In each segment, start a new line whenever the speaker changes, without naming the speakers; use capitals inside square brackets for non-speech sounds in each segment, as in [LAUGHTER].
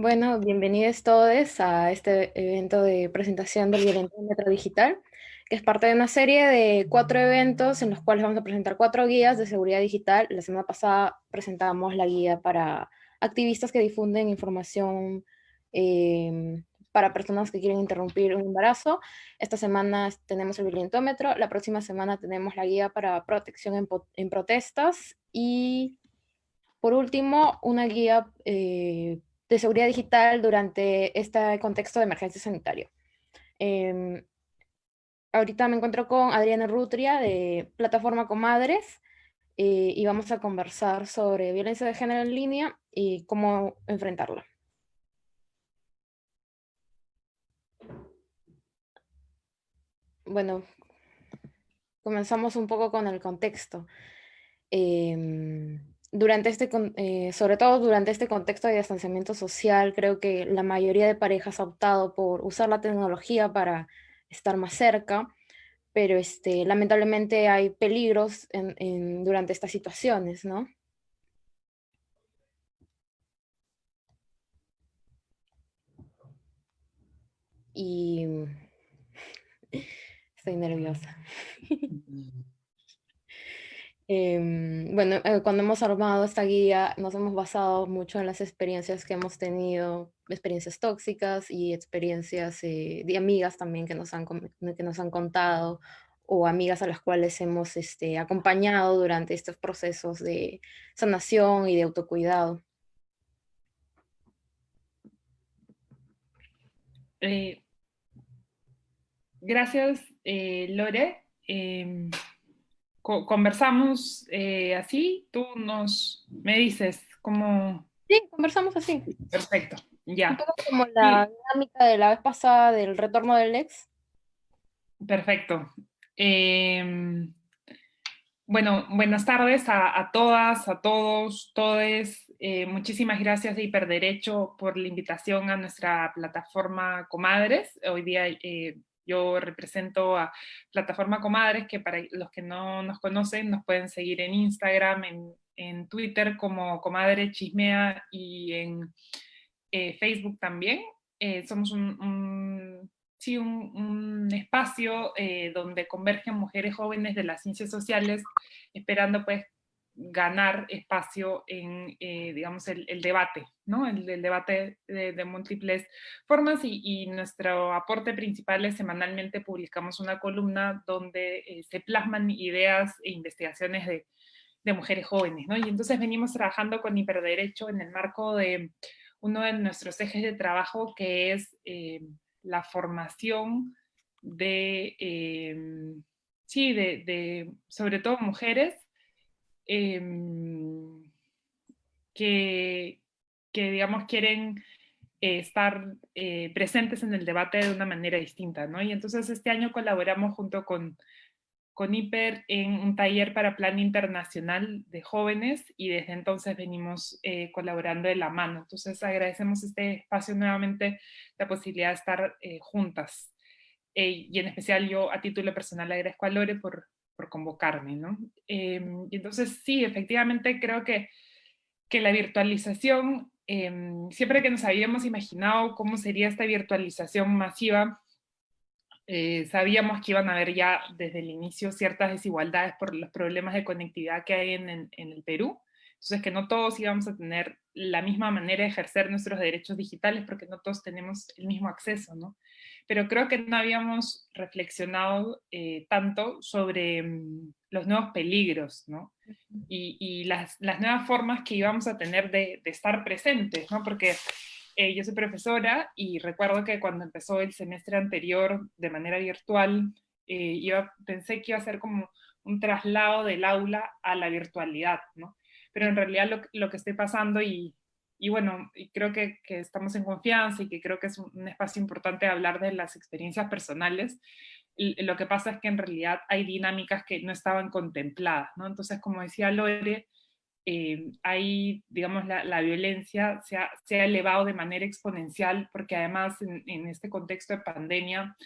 Bueno, bienvenidos todos a este evento de presentación del Violentómetro Digital, que es parte de una serie de cuatro eventos en los cuales vamos a presentar cuatro guías de seguridad digital. La semana pasada presentamos la guía para activistas que difunden información em, para personas que quieren interrumpir un embarazo. Esta semana tenemos el violentómetro, la próxima semana tenemos la guía para protección en, en protestas y por último, una guía eh, de seguridad digital durante este contexto de emergencia sanitaria. Em, ahorita me encuentro con Adriana Rutria de Plataforma Comadres eh, y vamos a conversar sobre violencia de género en línea y cómo enfrentarla. Bueno, comenzamos un poco con el contexto. Eh, durante este, eh, sobre todo durante este contexto de distanciamiento social, creo que la mayoría de parejas ha optado por usar la tecnología para estar más cerca, pero este, lamentablemente hay peligros en, durante estas situaciones, ¿no? Y [LAUGHS] estoy nerviosa. Em, bueno, eh, cuando hemos armado esta guía nos hemos basado mucho en las experiencias que hemos tenido, experiencias tóxicas y experiencias eh, de amigas también que nos, han, que nos han contado o amigas a las cuales hemos este, acompañado durante estos procesos de sanación y de autocuidado.
Eh, gracias, Lore. Conversamos eh, así, tú nos, me dices cómo...
Sí, conversamos así.
Perfecto, ya.
Un poco como la dinámica de la vez pasada del retorno del ex.
Perfecto. Em, bueno, buenas tardes a, todas, a todos, todes. Eh, muchísimas gracias de Hiperderecho por la invitación a nuestra plataforma Comadres. Hoy día eh, yo represento a Plataforma Comadres, que para los que no nos conocen, nos pueden seguir en Instagram, en, Twitter como Comadre Chismea y en eh, Facebook también. Eh, somos un, sí, un, espacio eh, donde convergen mujeres jóvenes de las ciencias sociales, esperando pues ganar espacio en, eh, digamos, el, debate, ¿no? El, debate de, múltiples formas y, nuestro aporte principal es semanalmente publicamos una columna donde eh, se plasman ideas e investigaciones de, mujeres jóvenes, ¿no? Y entonces venimos trabajando con Hiperderecho en el marco de uno de nuestros ejes de trabajo que es eh, la formación de, sí, de, sobre todo mujeres Em, que, digamos, quieren eh, estar eh, presentes en el debate de una manera distinta, ¿no? Y entonces este año colaboramos junto con, con IPER en un taller para plan internacional de jóvenes y desde entonces venimos eh, colaborando de la mano. Entonces agradecemos este espacio nuevamente, la posibilidad de estar juntas. y en especial yo a título personal agradezco a Lore por, por convocarme, ¿no? Em, y entonces sí, efectivamente creo que, que la virtualización, em, siempre que nos habíamos imaginado cómo sería esta virtualización masiva, eh, sabíamos que iban a haber ya desde el inicio ciertas desigualdades por los problemas de conectividad que hay en, en, en el Perú, entonces que no todos íbamos a tener la misma manera de ejercer nuestros derechos digitales porque no todos tenemos el mismo acceso, ¿no? Pero creo que no habíamos reflexionado eh, tanto sobre mm, los nuevos peligros, ¿no? Y, las, nuevas formas que íbamos a tener de, estar presentes, ¿no? Porque eh, yo soy profesora y recuerdo que cuando empezó el semestre anterior de manera virtual, eh, pensé que iba a ser como un traslado del aula a la virtualidad, ¿no? Pero en realidad lo, lo que estoy pasando y, y bueno, creo que, que, estamos en confianza y que creo que es un, espacio importante hablar de las experiencias personales. lo que pasa es que en realidad hay dinámicas que no estaban contempladas, ¿no? Entonces, como decía Lore, eh, hay, digamos, la, la violencia se ha, se ha, elevado de manera exponencial porque además en, en este contexto de pandemia,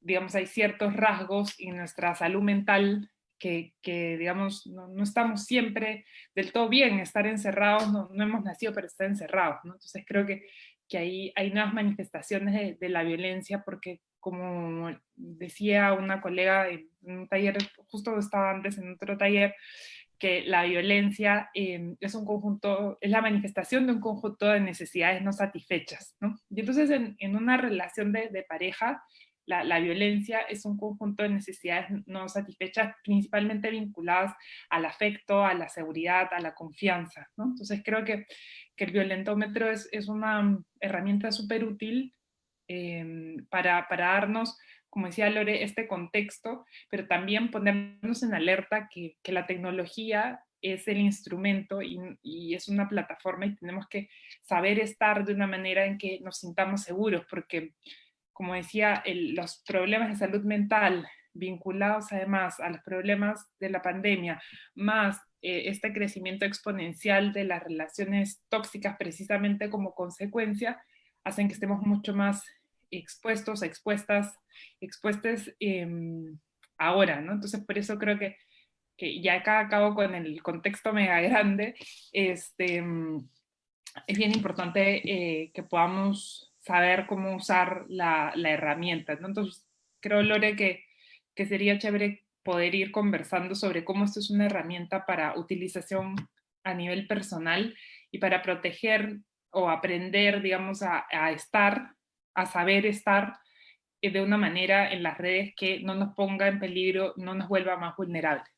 digamos, hay ciertos rasgos en nuestra salud mental que, digamos, no, estamos siempre del todo bien, estar encerrados, no, hemos nacido para estar encerrados, ¿no? Entonces creo que, que hay, hay nuevas manifestaciones de, de la violencia, porque como decía una colega en un taller, justo estaba antes en otro taller, que la violencia eh, es un conjunto, es la manifestación de un conjunto de necesidades no satisfechas, ¿no? Y entonces en, en una relación de, de pareja, la, la, violencia es un conjunto de necesidades no satisfechas, principalmente vinculadas al afecto, a la seguridad, a la confianza, ¿no? Entonces creo que, que el violentómetro es, es una herramienta súper útil eh, para, para darnos como decía Lore, este contexto, pero también ponernos en alerta que, que la tecnología es el instrumento y, y, es una plataforma y tenemos que saber estar de una manera en que nos sintamos seguros, porque como decía, los problemas de salud mental vinculados además a los problemas de la pandemia, más eh, este crecimiento exponencial de las relaciones tóxicas precisamente como consecuencia, hacen que estemos mucho más expuestos, expuestas, expuestas eh, ahora, ¿no? Entonces por eso creo que, que, ya acá acabo con el contexto mega grande, este, es bien importante eh, que podamos saber cómo usar la, la herramienta, ¿no? Entonces creo, Lore, que, que sería chévere poder ir conversando sobre cómo esto es una herramienta para utilización a nivel personal y para proteger o aprender, digamos, a, a estar a saber estar eh, de una manera en las redes que no nos ponga en peligro, no nos vuelva más vulnerables.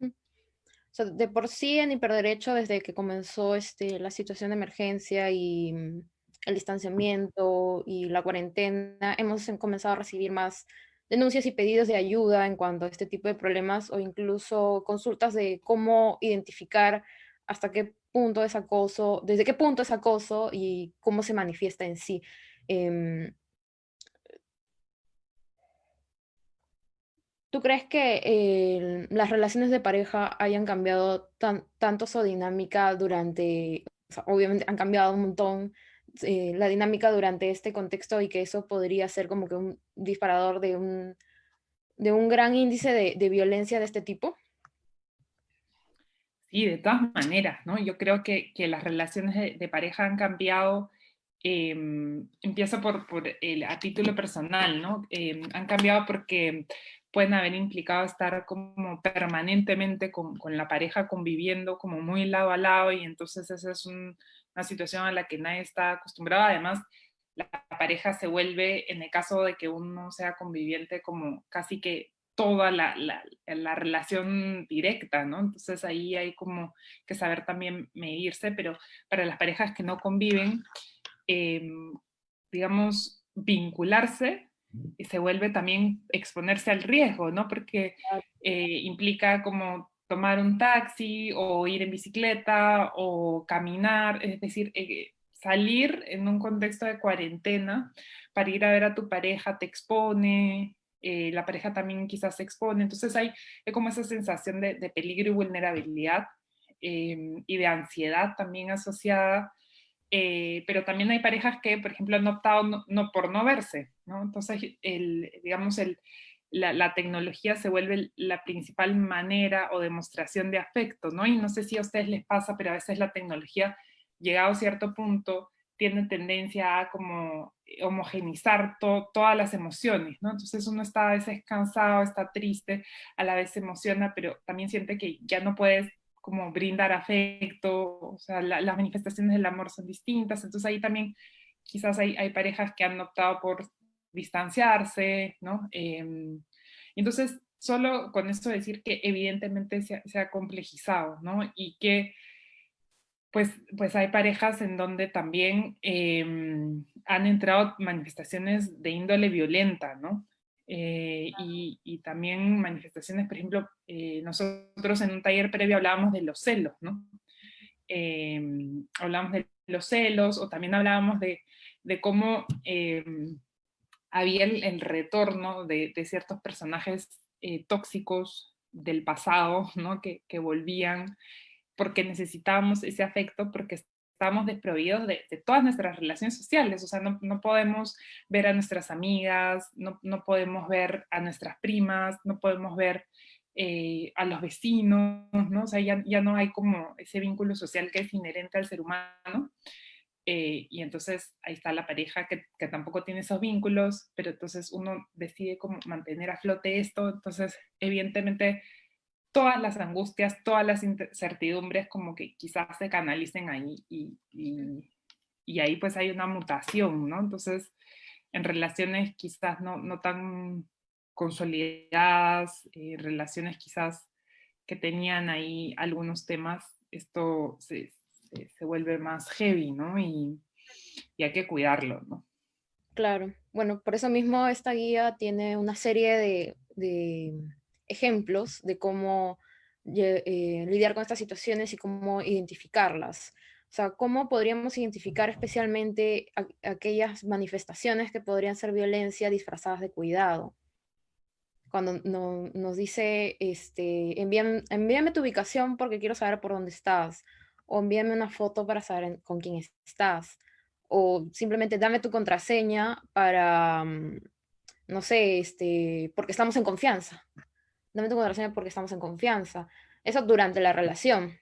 O sea, de por sí en hiperderecho, desde que comenzó este, la situación de emergencia y mm, el distanciamiento y la cuarentena, hemos comenzado a recibir más denuncias y pedidos de ayuda en cuanto a este tipo de problemas o incluso consultas de cómo identificar hasta qué punto es acoso, desde qué punto es acoso y cómo se manifiesta en sí. Eh, ¿Tú crees que las relaciones de pareja hayan cambiado tan, tanto su dinámica durante, obviamente han cambiado un montón eh, la dinámica durante este contexto y que eso podría ser como que un disparador de un, de un gran índice de, de violencia de este tipo?
Sí, de todas maneras, ¿no? Yo creo que, que las relaciones de, de pareja han cambiado eh, empiezo por, por el, a título personal, ¿no? Eh, han cambiado porque pueden haber implicado estar como permanentemente con, con, la pareja conviviendo como muy lado a lado y entonces esa es un, una situación a la que nadie está acostumbrado. Además, la pareja se vuelve, en el caso de que uno sea conviviente, como casi que toda la, la, la, relación directa, ¿no? Entonces ahí hay como que saber también medirse, pero para las parejas que no conviven, eh, digamos, vincularse y se vuelve también exponerse al riesgo, ¿no? Porque eh, implica como tomar un taxi o ir en bicicleta o caminar, es decir, eh, salir en un contexto de cuarentena para ir a ver a tu pareja te expone, eh, la pareja también quizás se expone, entonces hay, hay como esa sensación de, de peligro y vulnerabilidad eh, y de ansiedad también asociada eh, pero también hay parejas que, por ejemplo, han optado no, no por no verse, ¿no? Entonces, el, digamos, el, la, tecnología se vuelve la principal manera o demostración de afecto, ¿no? Y no sé si a ustedes les pasa, pero a veces la tecnología, llegado a cierto punto, tiene tendencia a como homogenizar to, todas las emociones, ¿no? Entonces uno está a veces cansado, está triste, a la vez se emociona, pero también siente que ya no puedes como brindar afecto, o sea, la, las manifestaciones del amor son distintas, entonces ahí también quizás hay parejas que han optado por distanciarse, ¿no? Eh, entonces, solo con esto decir que evidentemente se ha, se ha complejizado, ¿no? Y que pues, pues hay parejas en donde también eh, han entrado manifestaciones de índole violenta, ¿no? Eh, y, y, también manifestaciones, por ejemplo, eh, nosotros en un taller previo hablábamos de los celos, ¿no? Eh, hablábamos de los celos, o también hablábamos de, de cómo había el, retorno de, ciertos personajes eh, tóxicos del pasado, ¿no? Que, volvían porque necesitábamos ese afecto, porque estamos desprovidos de, todas nuestras relaciones sociales, o sea, no, podemos ver a nuestras amigas, no, no, podemos ver a nuestras primas, no podemos ver eh, a los vecinos, ¿no? O sea, ya, ya, no hay como ese vínculo social que es inherente al ser humano. Eh, y entonces ahí está la pareja que, que, tampoco tiene esos vínculos, pero entonces uno decide cómo mantener a flote esto, entonces evidentemente todas las angustias, todas las incertidumbres como que quizás se canalicen ahí y, y, y ahí pues hay una mutación, ¿no? Entonces en relaciones quizás no, no tan consolidadas, eh, relaciones quizás que tenían ahí algunos temas, esto se, se, vuelve más heavy, ¿no? Y, y, hay que cuidarlo, ¿no?
Claro. Bueno, por eso mismo esta guía tiene una serie de, de ejemplos de cómo eh, lidiar con estas situaciones y cómo identificarlas. O sea, cómo podríamos identificar especialmente aquellas manifestaciones que podrían ser violencia disfrazadas de cuidado. Cuando no, nos dice, este, envíame, envíame tu ubicación porque quiero saber por dónde estás o envíame una foto para saber con quién estás, o simplemente dame tu contraseña para, mm, no sé, este, porque estamos en confianza. Dame tu contraseña porque estamos en confianza. Eso durante la relación.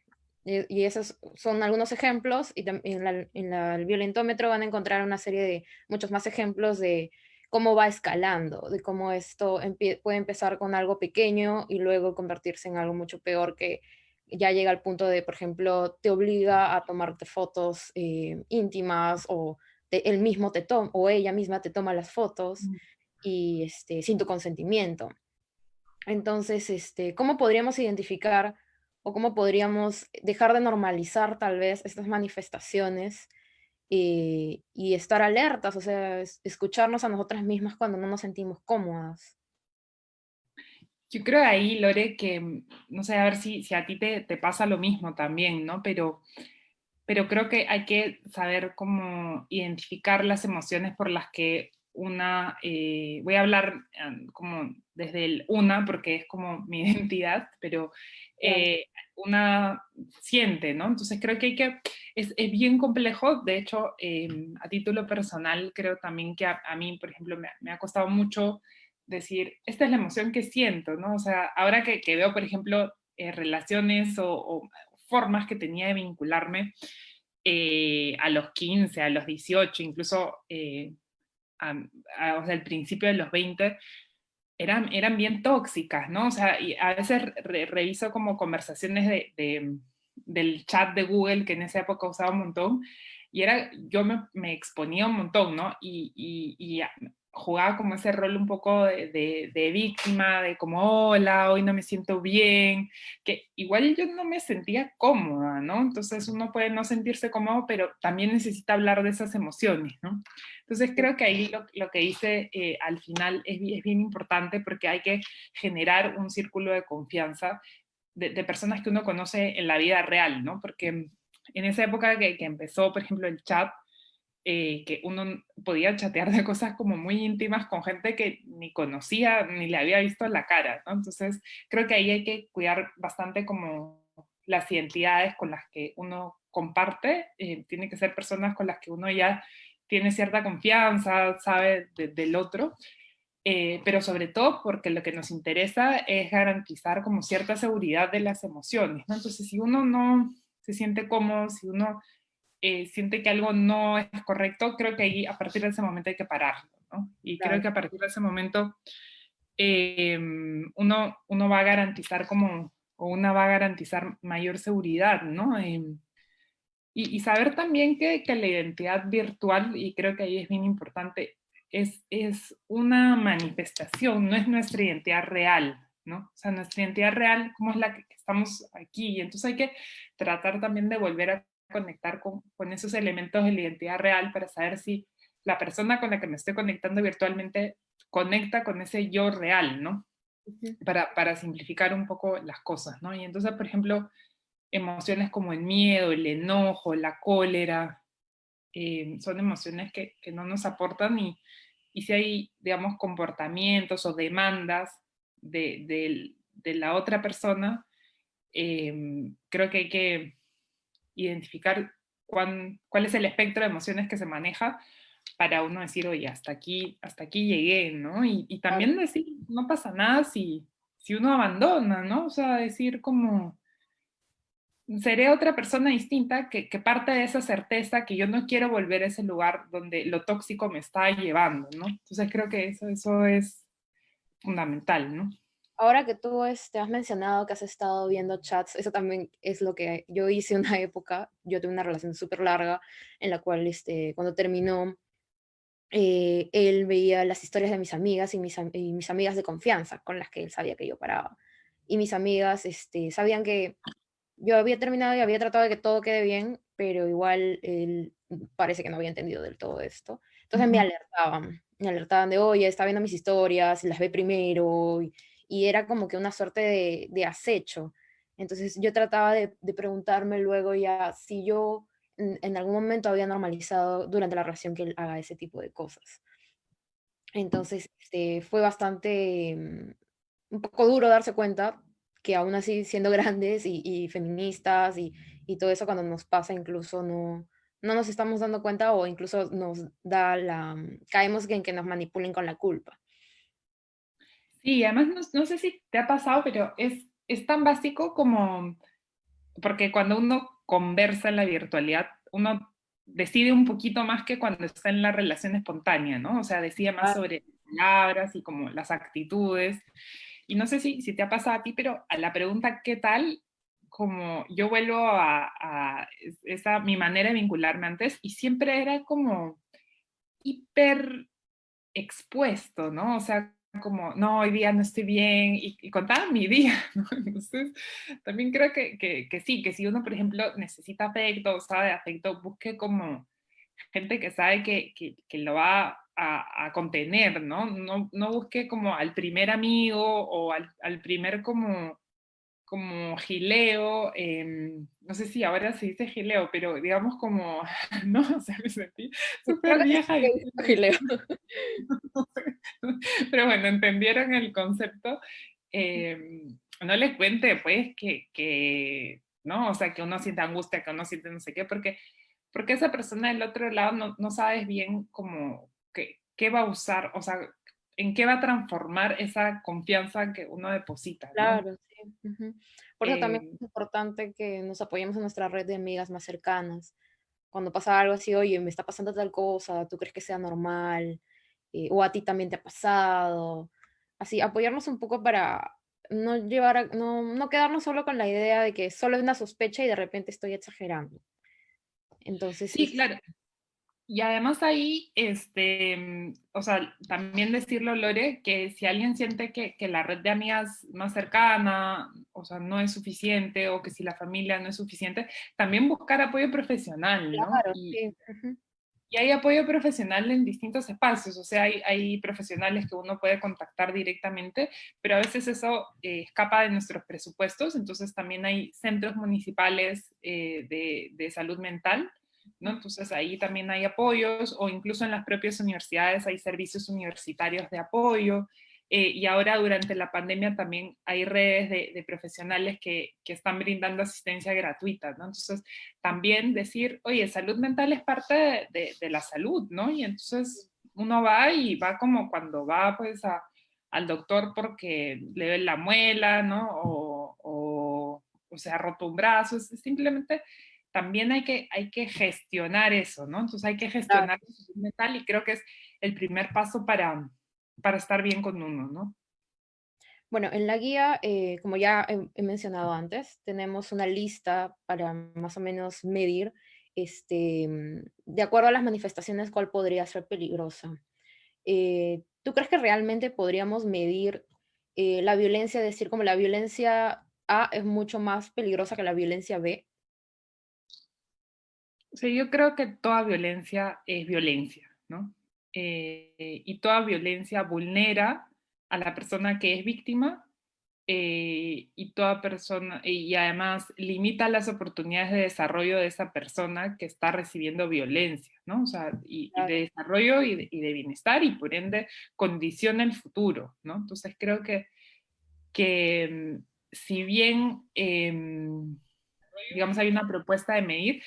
Y, esos son algunos ejemplos, y en, el violentómetro van a encontrar una serie de muchos más ejemplos de cómo va escalando, de cómo esto puede empezar con algo pequeño y luego convertirse en algo mucho peor que ya llega al punto de, por ejemplo, te obliga a tomarte fotos eh, íntimas o él mismo te toma o ella misma te toma las fotos mm. y este, sin tu consentimiento. Entonces, este, ¿cómo podríamos identificar o cómo podríamos dejar de normalizar tal vez estas manifestaciones eh, y estar alertas, o sea, escucharnos a nosotras mismas cuando no nos sentimos cómodas?
Yo creo ahí, Lore, que, mm, no sé, a ver si, si a ti te, te, pasa lo mismo también, ¿no? Pero, pero creo que hay que saber cómo identificar las emociones por las que una, eh, voy a hablar em, como desde el una, porque es como mi [LAUGHS] identidad, pero eh, una siente, ¿no? Entonces creo que hay que, es, es bien complejo, de hecho, em, a título personal, creo también que a, a mí, por ejemplo, me, me, ha costado mucho decir, esta es la emoción que siento, ¿no? O sea, ahora que, que veo, por ejemplo, eh, relaciones o, o, formas que tenía de vincularme eh, a los 15, a los 18, incluso eh, a, a, o sea, al principio de los 20, eran, eran bien tóxicas, ¿no? O sea, y a veces re, reviso como conversaciones de, de, del chat de Google, que en esa época usaba un montón, y era, yo me, me exponía un montón, ¿no? Y, y, y jugaba como ese rol un poco de, de, víctima, de como, hola, hoy no me siento bien, que igual yo no me sentía cómoda, ¿no? Entonces uno puede no sentirse cómodo, pero también necesita hablar de esas emociones, ¿no? Entonces creo que ahí lo, lo que hice eh, al final es, es, bien importante porque hay que generar un círculo de confianza de, de, personas que uno conoce en la vida real, ¿no? Porque en esa época que, que empezó, por ejemplo, el chat, eh, que uno podía chatear de cosas como muy íntimas con gente que ni conocía, ni le había visto la cara, ¿no? Entonces, creo que ahí hay que cuidar bastante como las identidades con las que uno comparte, eh, tiene que ser personas con las que uno ya tiene cierta confianza, sabe de, del otro, eh, pero sobre todo porque lo que nos interesa es garantizar como cierta seguridad de las emociones, ¿no? Entonces, si uno no se siente cómodo, si uno eh, siente que algo no es correcto, creo que ahí a partir de ese momento hay que pararlo, ¿no? Y claro. creo que a partir de ese momento eh, uno, uno va a garantizar como, o una va a garantizar mayor seguridad, ¿no? Eh, y, y, saber también que, que, la identidad virtual, y creo que ahí es bien importante, es, es una manifestación, no es nuestra identidad real, ¿no? O sea, nuestra identidad real, como es la que estamos aquí, y entonces hay que tratar también de volver a conectar con, con esos elementos de la identidad real para saber si la persona con la que me estoy conectando virtualmente conecta con ese yo real, ¿no? Para, para, simplificar un poco las cosas, ¿no? Y entonces, por ejemplo, emociones como el miedo, el enojo, la cólera, eh, son emociones que, que, no nos aportan y, y si hay, digamos, comportamientos o demandas de, de, de la otra persona, eh, creo que hay que identificar cuán, cuál es el espectro de emociones que se maneja para uno decir, oye, hasta aquí, hasta aquí llegué, ¿no? Y, y también decir, no pasa nada si, si uno abandona, ¿no? O sea, decir como, seré otra persona distinta que, que, parte de esa certeza que yo no quiero volver a ese lugar donde lo tóxico me está llevando, ¿no? Entonces creo que eso, eso es fundamental, ¿no?
Ahora que tú este, has mencionado que has estado viendo chats, eso también es lo que yo hice una época, yo tuve una relación súper larga en la cual este, cuando terminó, eh, él veía las historias de mis amigas y mis, y mis, amigas de confianza con las que él sabía que yo paraba. Y mis amigas este, sabían que yo había terminado y había tratado de que todo quede bien, pero igual él parece que no había entendido del todo esto. Entonces me alertaban, me alertaban de, oye, está viendo mis historias, las ve primero, y, y era como que una suerte de, acecho. Entonces yo trataba de, preguntarme luego ya si yo en, algún momento había normalizado durante la relación que él haga ese tipo de cosas. Entonces este, fue bastante, mm, un poco duro darse cuenta que aún así siendo [LAUGHS] grandes y, feministas y, y, todo eso cuando nos pasa incluso no, no nos estamos dando cuenta o incluso nos da la, mm, caemos en que nos manipulen con la culpa.
Sí, además no, sé si te ha pasado, pero es, es tan básico como, porque cuando uno conversa en la virtualidad, uno decide un poquito más que cuando está en la relación espontánea, ¿no? O sea, decide más sobre palabras y como las actitudes. Y no sé si, si te ha pasado a ti, pero a la pregunta ¿qué tal? Como yo vuelvo a, a esa, mi manera de vincularme antes y siempre era como hiper expuesto, ¿no? O sea, como, no, hoy día no estoy bien, y, contaba mi [LAUGHS] día, ¿no? Entonces, también creo que, que, sí, que si uno, por ejemplo, necesita afecto sabe afecto, busque como gente que sabe que, que lo va a, a, contener, ¿no? ¿no? No busque como al primer amigo o al, al primer como como gileo, em, no sé si ahora se dice gileo, pero digamos como, [LAUGHS] no, o sea, me sentí súper vieja. Y... Gileo. [LAUGHS] pero bueno, entendieron el concepto. Em, no les cuente, pues, que, que, ¿no? O sea, que uno siente angustia, que uno siente no sé qué, porque, porque esa persona del otro lado no, no sabes bien cómo, qué, qué va a usar, o sea, en qué va a transformar esa confianza que uno deposita.
Claro, sí. Por eso también es eh importante que nos apoyemos en nuestra red de amigas más cercanas. Cuando pasa algo así, oye, me está pasando tal cosa, ¿tú crees que sea normal? Eh, o a ti también te ha pasado. Así, apoyarnos un poco para no llevar no, no quedarnos solo con la idea de que solo es una sospecha y de repente estoy exagerando. Entonces,
sí, claro. Y además ahí, este, mm, o sea, también decirlo, Lore, que si alguien siente que, que, la red de amigas más cercana, o sea, no es suficiente, o que si la familia no es suficiente, también buscar apoyo profesional, ¿no?
Claro,
y,
sí.
y, hay apoyo profesional en distintos espacios, o sea, hay, hay, profesionales que uno puede contactar directamente, pero a veces eso eh, escapa de nuestros presupuestos, entonces también hay centros municipales eh, de, de salud mental, ¿no? Entonces ahí también hay apoyos o incluso en las propias universidades hay servicios universitarios de apoyo eh, y ahora durante la pandemia también hay redes de, profesionales que, que, están brindando asistencia gratuita. Entonces también decir, oye, salud mental es parte de, de, la salud, ¿no? Y entonces uno va y va como cuando va pues al doctor porque le ve la muela, ¿no? O, o, o se ha roto un brazo, es simplemente también hay que, hay que gestionar eso, ¿no? Entonces hay que gestionar la salud mental y creo que es el primer paso para, para estar bien con uno, ¿no?
Bueno, en la guía, eh, como ya he, mencionado antes, tenemos una lista para más o menos medir, este, de acuerdo a las manifestaciones, cuál podría ser peligrosa. Eh, ¿Tú crees que realmente podríamos medir eh, la violencia, decir como la violencia A es mucho más peligrosa que la violencia B?
Sí, yo creo que toda violencia es violencia, ¿no? Eh, y toda violencia vulnera a la persona que es víctima eh, y toda persona, y además limita las oportunidades de desarrollo de esa persona que está recibiendo violencia, ¿no? O sea, y, de desarrollo y de, bienestar y por ende condiciona el futuro, ¿no? Entonces creo que, que mm, si bien, em, digamos, hay una propuesta de medir,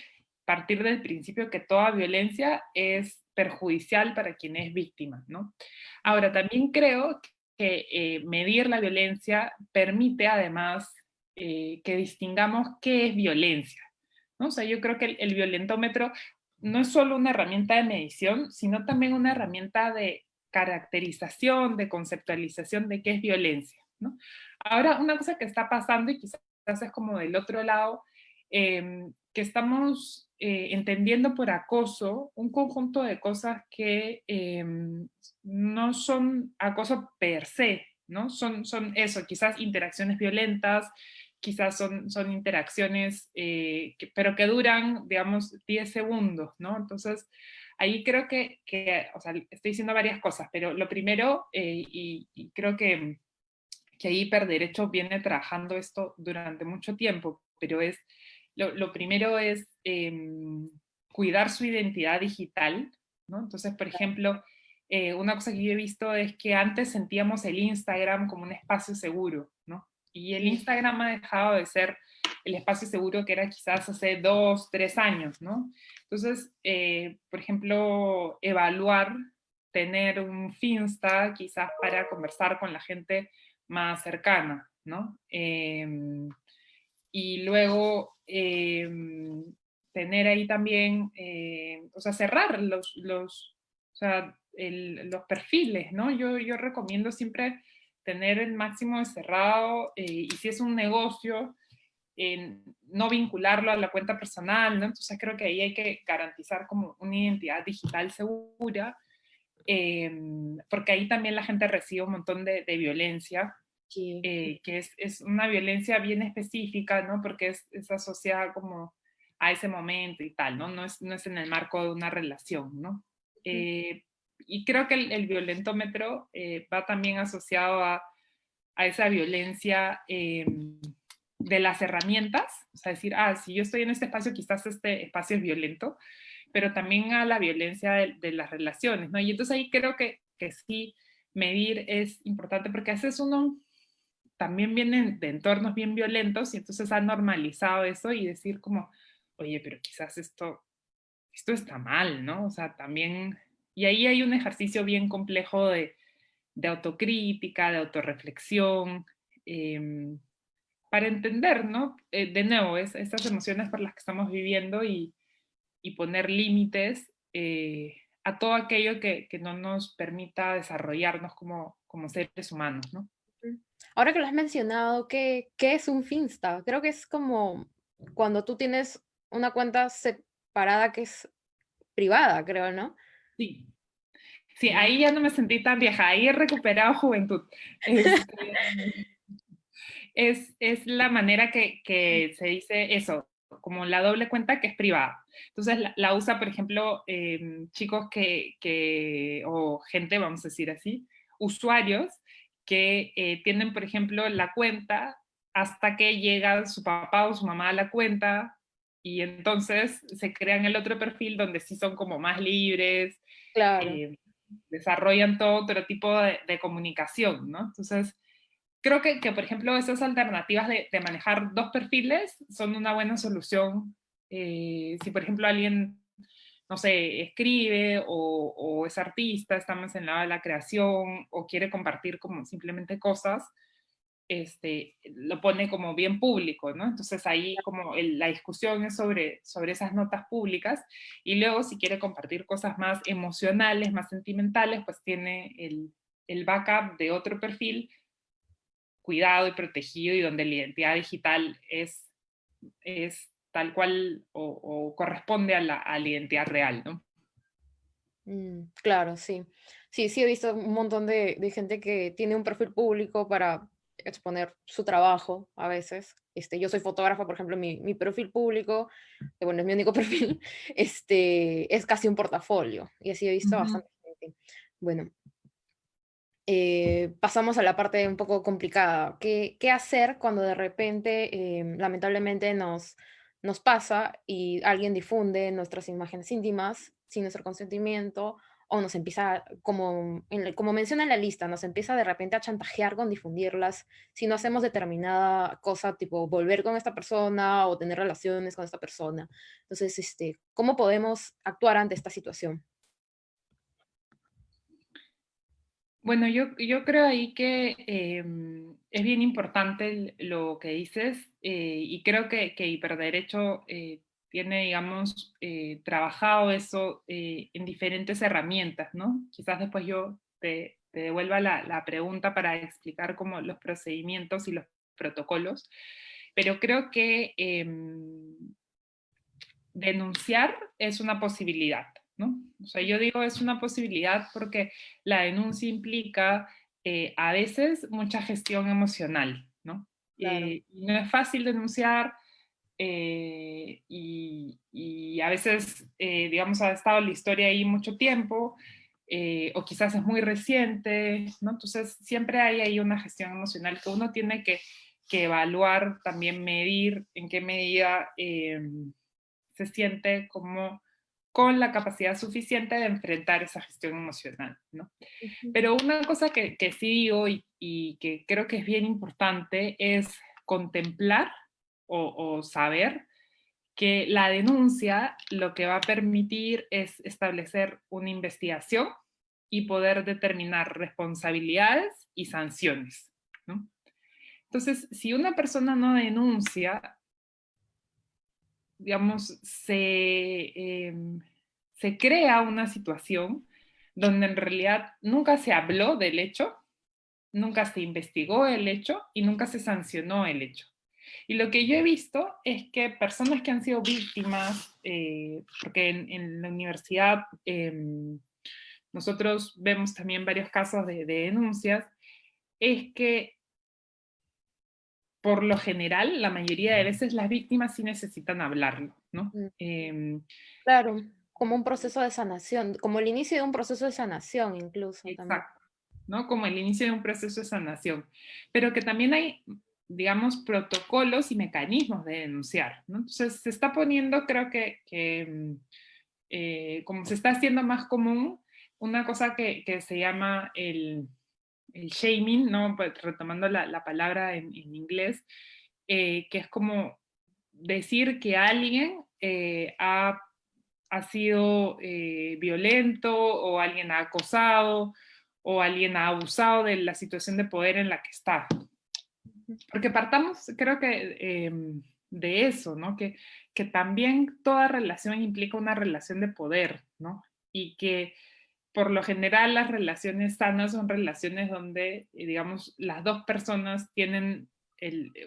partir del principio que toda violencia es perjudicial para quien es víctima, ¿no? Ahora, también creo que eh, medir la violencia permite además eh, que distingamos qué es violencia. ¿no? O sea, yo creo que el, violentómetro no es solo una herramienta de medición, sino también una herramienta de caracterización, de conceptualización de qué es violencia. ¿no? Ahora, una cosa que está pasando, y quizás es como del otro lado, em, que estamos eh, entendiendo por acoso un conjunto de cosas que em, no son acoso per se, ¿no? Son, son eso, quizás interacciones violentas, quizás son, son interacciones, eh, pero que duran, digamos, 10 segundos, ¿no? Entonces, ahí creo que, que o sea, estoy diciendo varias cosas, pero lo primero, eh, y, creo que, que ahí Hiperderecho viene trabajando esto durante mucho tiempo, pero es, lo, lo primero es em, cuidar su identidad digital, ¿no? Entonces, por ejemplo, eh, una cosa que yo he visto es que antes sentíamos el Instagram como un espacio seguro, ¿no? Y el Instagram ha dejado de ser el espacio seguro que era quizás hace dos, tres años, ¿no? Entonces, eh, por ejemplo, evaluar, tener un Finsta quizás para conversar con la gente más cercana, ¿no? Em, y luego em, tener ahí también, eh, o sea, cerrar los, los, o sea, los perfiles, ¿no? Yo, yo recomiendo siempre tener el máximo de cerrado eh, y si es un negocio, no vincularlo a la cuenta personal, ¿no? Entonces creo que ahí hay que garantizar como una identidad digital segura, em, porque ahí también la gente recibe un montón de, violencia, eh, que es, es, una violencia bien específica, ¿no? Porque es, es, asociada como a ese momento y tal, ¿no? No es, no es en el marco de una relación, ¿no? Eh, y creo que el, violentómetro eh, va también asociado a, a esa violencia em, de las herramientas, o sea, decir, ah, si yo estoy en este espacio, quizás este espacio es violento, pero también a la violencia de, las relaciones, ¿no? Y entonces ahí creo que, que sí, medir es importante, porque a veces uno también viene de entornos bien violentos y entonces ha normalizado eso y decir como, oye, pero quizás esto, esto está mal, ¿no? O sea, también y ahí hay un ejercicio bien complejo de, autocrítica, de autorreflexión, em, para entender, ¿no? Eh, de nuevo, es, estas emociones por las que estamos viviendo y, poner límites eh, a todo aquello que, no nos permita desarrollarnos como, como seres humanos, ¿no?
Ahora que lo has mencionado, ¿qué, ¿qué es un Finsta? Creo que es como cuando tú tienes una cuenta separada que es privada, creo, ¿no?
Sí. Sí, ahí ya no me sentí tan vieja, ahí he recuperado juventud. Este, es, es, la manera que, que, se dice eso, como la doble cuenta que es privada. Entonces la, usa, por ejemplo, em, chicos que, que, o gente, vamos a decir así, usuarios que eh, tienen, por ejemplo, la cuenta hasta que llega su papá o su mamá a la cuenta, y entonces se crean el otro perfil donde sí son como más libres,
claro.
Eh, desarrollan todo otro tipo de, comunicación, ¿no? Entonces, creo que, que, por ejemplo, esas alternativas de, de, manejar dos perfiles son una buena solución. Eh, si, por ejemplo, alguien, no sé, escribe o, o es artista, está más en la la creación o quiere compartir como simplemente cosas, este, lo pone como bien público, ¿no? Entonces ahí como la discusión es sobre, sobre esas notas públicas y luego si quiere compartir cosas más emocionales, más sentimentales, pues tiene el, el backup de otro perfil cuidado y protegido y donde la identidad digital es, es tal cual o, corresponde a la, a la, identidad real, ¿no?
Mm, claro, sí. Sí, sí he visto un montón de, de gente que tiene un perfil público para exponer su trabajo a veces. Este, yo soy fotógrafa, por ejemplo, mi, mi perfil público, que bueno, es mi único [LAUGHS] perfil, este, es casi un portafolio. Y así he visto bastante gente. Bueno, eh, pasamos a la parte un poco complicada. ¿Qué, qué hacer cuando de repente, em, lamentablemente, nos, nos pasa y alguien difunde nuestras imágenes íntimas sin nuestro consentimiento o nos empieza, como, como menciona en la lista, nos empieza de repente a chantajear con difundirlas si no hacemos determinada cosa, tipo volver con esta persona o tener relaciones con esta persona. Entonces, este, ¿cómo podemos actuar ante esta situación?
Bueno, yo, creo ahí que em, es bien importante lo que dices eh, y creo que, Hiperderecho eh, tiene, digamos, eh, trabajado eso en diferentes herramientas, ¿no? Quizás después yo te, devuelva la, la, pregunta para explicar cómo los procedimientos y los protocolos, pero creo que em, denunciar es una posibilidad. ¿No? O sea, yo digo es una posibilidad porque la denuncia implica eh, a veces mucha gestión emocional, ¿no? Eh, no es fácil denunciar eh, y, y, a veces, digamos, ha estado la historia ahí mucho tiempo o quizás es muy reciente, ¿no? Entonces siempre hay ahí una gestión emocional que uno tiene que, que evaluar, también medir en qué medida se siente como con la capacidad suficiente de enfrentar esa gestión emocional. ¿no? Pero una cosa que, que sí digo y, que creo que es bien importante es contemplar o, o saber que la denuncia lo que va a permitir es establecer una investigación y poder determinar responsabilidades y sanciones. ¿no? Entonces, si una persona no denuncia, digamos, se, em, se crea una situación donde en realidad nunca se habló del hecho, nunca se investigó el hecho y nunca se sancionó el hecho. Y lo que yo he visto es que personas que han sido víctimas, eh, porque en, la universidad em, nosotros vemos también varios casos de, de denuncias, es que por lo general, la mayoría de veces las víctimas sí necesitan hablarlo, ¿no?
Mm. Em, claro, como un proceso de sanación, como el inicio de un proceso de sanación incluso.
Exacto, ¿no? Como el inicio de un proceso de sanación. Pero que también hay, digamos, protocolos y mecanismos de denunciar, ¿no? Entonces se está poniendo, creo que, em, eh, como se está haciendo más común, una cosa que, que se llama el el shaming, ¿no? Pues, retomando la, palabra en, inglés, eh, que es como decir que alguien eh, ha, sido eh, violento o alguien ha acosado o alguien ha abusado de la situación de poder en la que está. Porque partamos, creo que, em, de eso, ¿no? Que, que también toda relación implica una relación de poder, ¿no? Y que por lo general las relaciones sanas son relaciones donde, eh, digamos, las dos personas tienen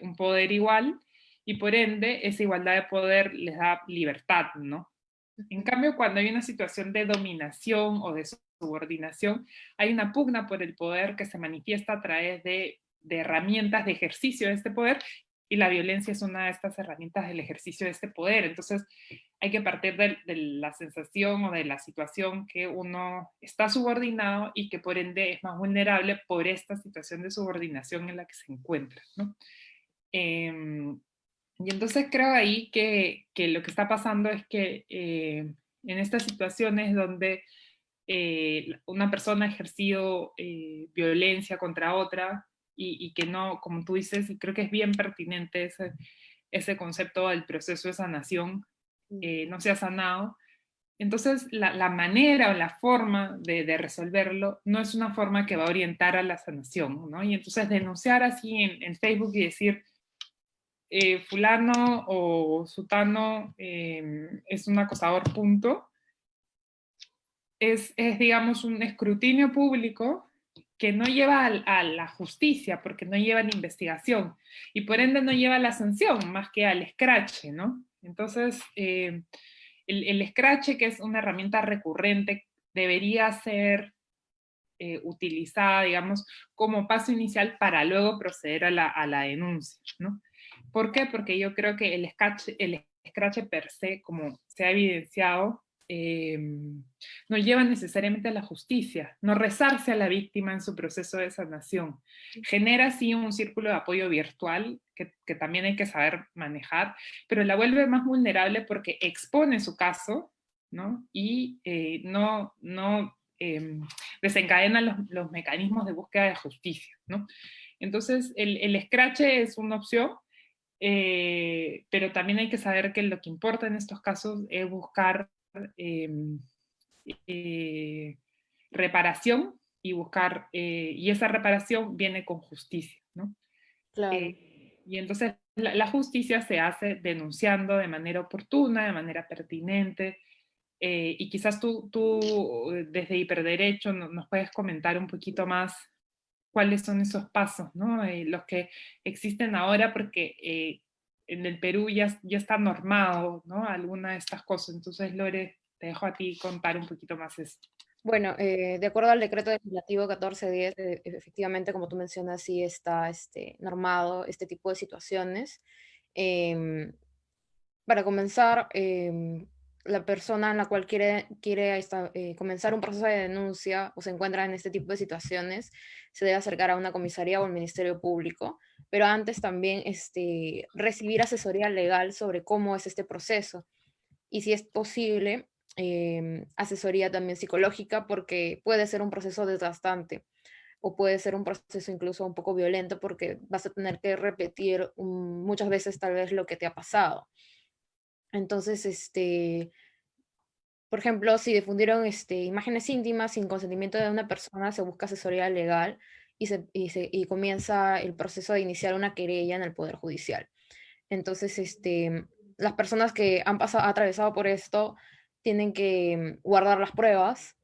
un poder igual y por ende esa igualdad de poder les da libertad, ¿no? En cambio, cuando hay una situación de dominación o de subordinación, hay una pugna por el poder que se manifiesta a través de, de herramientas de ejercicio de este poder y la violencia es una de estas herramientas del ejercicio de este poder. Entonces, hay que partir de, la sensación o de la situación que uno está subordinado y que por ende es más vulnerable por esta situación de subordinación en la que se encuentra. ¿no? Em, y entonces creo ahí que, que, lo que está pasando es que eh, en estas situaciones donde eh, una persona ha ejercido eh, violencia contra otra, y, que no, como tú dices, y creo que es bien pertinente ese, ese concepto del proceso de sanación, eh, no se ha sanado. Entonces, la, la manera o la forma de, de, resolverlo no es una forma que va a orientar a la sanación, ¿no? Y entonces denunciar así en, en Facebook y decir, eh, fulano o sutano em, es un acosador, punto, es, es, digamos, un escrutinio público que no lleva a, la justicia, porque no lleva la investigación, y por ende no lleva la sanción, más que al scratch, ¿no? Entonces, eh, el, el, scratch, que es una herramienta recurrente, debería ser eh, utilizada, digamos, como paso inicial para luego proceder a la, a denuncia, ¿no? ¿Por qué? Porque yo creo que el scratch, el per se, como se ha evidenciado, Em, no lleva necesariamente a la justicia, no rezarse a la víctima en su proceso de sanación. Genera así un círculo de apoyo virtual que, también hay que saber manejar, pero la vuelve más vulnerable porque expone su caso ¿no? y eh, no, no em, desencadena los, mecanismos de búsqueda de justicia. ¿no? Entonces el, el scratch es una opción, eh, pero también hay que saber que lo que importa en estos casos es buscar eh, reparación y buscar, eh, y esa reparación viene con justicia, ¿no?
Claro.
Eh, y entonces la, justicia se hace denunciando de manera oportuna, de manera pertinente, eh, y quizás tú, tú desde Hiperderecho nos puedes comentar un poquito más cuáles son esos pasos, ¿no? los que existen ahora, porque en el Perú ya, ya está normado, ¿no? Alguna de estas cosas. Entonces, Lore, te dejo a ti contar un poquito más esto.
Bueno, eh, de acuerdo al decreto legislativo 1410, eh, efectivamente, como tú mencionas, sí está este, normado este tipo de situaciones. Em, para comenzar, em, la persona en la cual quiere, quiere eh, comenzar un proceso de denuncia o se encuentra en este tipo de situaciones, se debe acercar a una comisaría o al Ministerio Público, pero antes también este, recibir asesoría legal sobre cómo es este proceso. Y si es posible, Em, asesoría también psicológica porque puede ser un proceso desgastante o puede ser un proceso incluso un poco violento porque vas a tener que repetir muchas veces tal vez lo que te ha pasado. Entonces, este, por ejemplo, si difundieron este, imágenes íntimas sin consentimiento de una persona, se busca asesoría legal y, se, y, comienza el proceso de iniciar una querella en el Poder Judicial. Entonces, este, las personas que han pasado, atravesado por esto tienen que guardar las pruebas